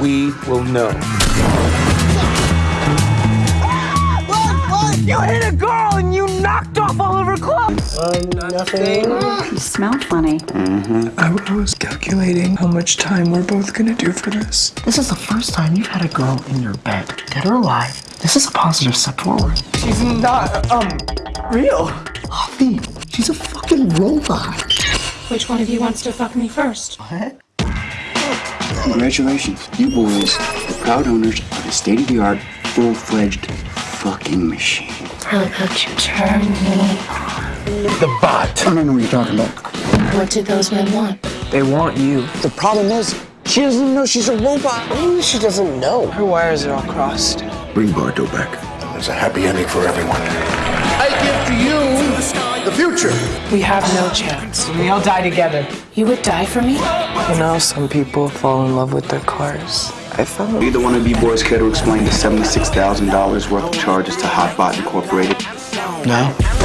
we will know. You hit a girl and you knocked off all of her clothes! Nothing. You smell funny. I, I was calculating how much time we're both gonna do for this. This is the first time you've had a girl in your bed, dead or alive. This is a positive step forward. She's not, um, real. Avi, she's a fucking robot. Which one of you wants to fuck me first? Congratulations, you boys are the proud owners of a state-of-the-art, full-fledged fucking machine. How about you turn me? The bot. I don't know what you're talking about. What did those men want? They want you. The problem is, she doesn't even know she's a robot. What do you mean she doesn't know? Her wires are all crossed. Bring Bardot back. There's a happy ending for everyone. The future. We have no chance. We all die together. You would die for me? You know, some people fall in love with their cars. I fell. Either one of you boys care to explain the $76,000 worth of charges to Hotbot Incorporated? No.